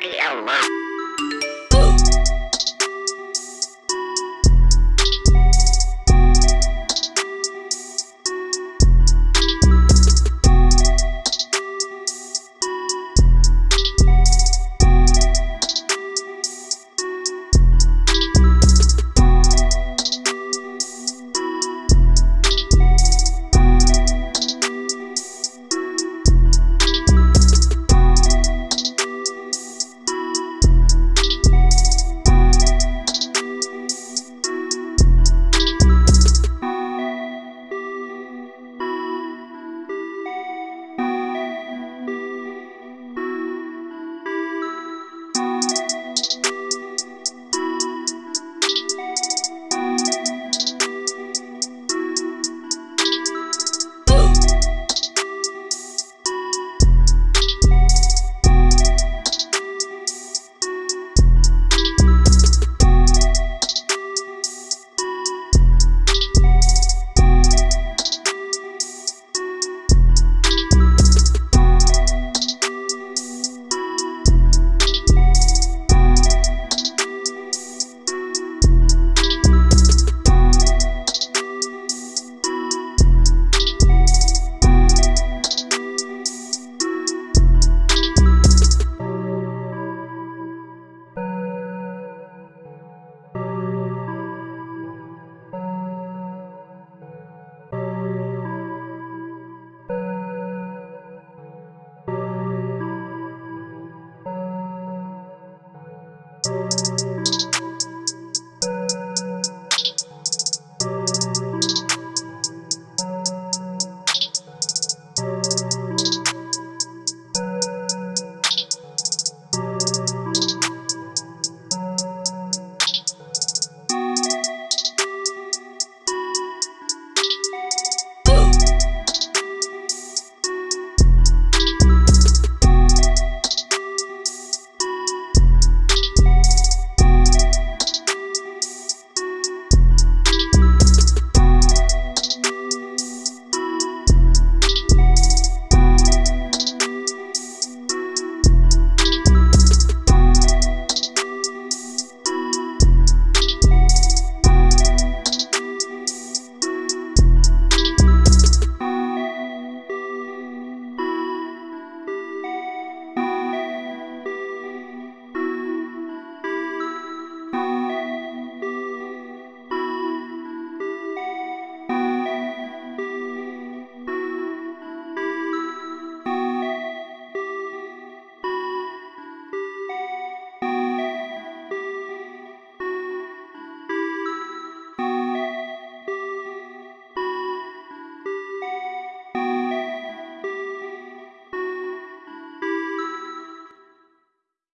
Candy alert. you.